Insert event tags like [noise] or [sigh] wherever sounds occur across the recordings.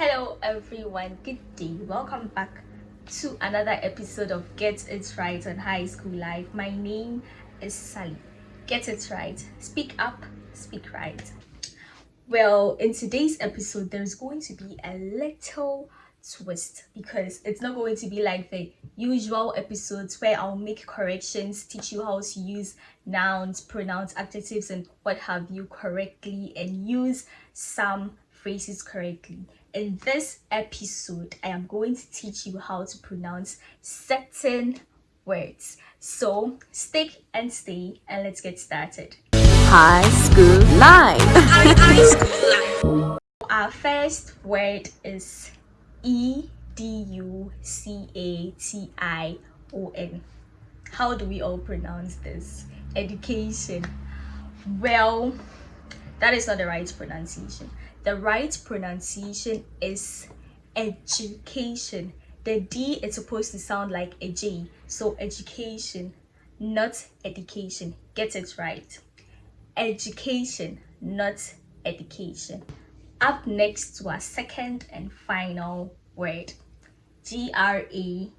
hello everyone. Good day. Welcome back to another episode of get it right on high school life. My name is sally. Get it right. Speak up speak right. Well in today's episode there's going to be a little twist because it's not going to be like the usual episodes where I'll make corrections, teach you how to use nouns, pronouns, adjectives, and what have you correctly, and use some phrases correctly. In this episode, I am going to teach you how to pronounce certain words. So stick and stay and let's get started. High school life. [laughs] High school life. Our first word is E D U C A T I O N. How do we all pronounce this? Education. Well, that is not the right pronunciation. The right pronunciation is education. The D is supposed to sound like a J. So education, not education. Get it right. Education, not education up next to our second and final word g-r-a-d-u-a-l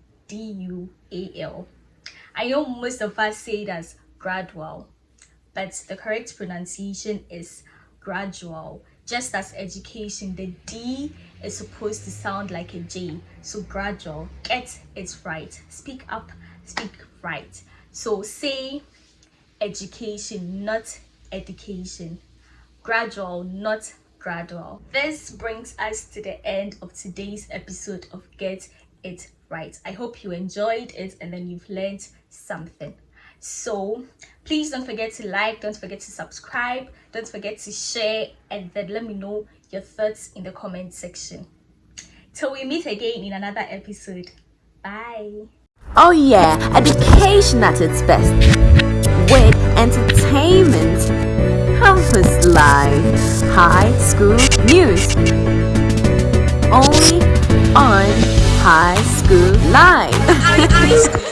i know most of us say it as gradual but the correct pronunciation is gradual. Just as education the d is supposed to sound like a j. So gradual. Get it right. Speak up. Speak right. So say education not education. Gradual not gradual. This brings us to the end of today's episode of Get It Right. I hope you enjoyed it and then you've learned something. So please don't forget to like, don't forget to subscribe, don't forget to share and then let me know your thoughts in the comment section. Till we meet again in another episode. Bye. Oh yeah, education at its best. With entertainment Campus Live High School News. Only on High School Live. [laughs]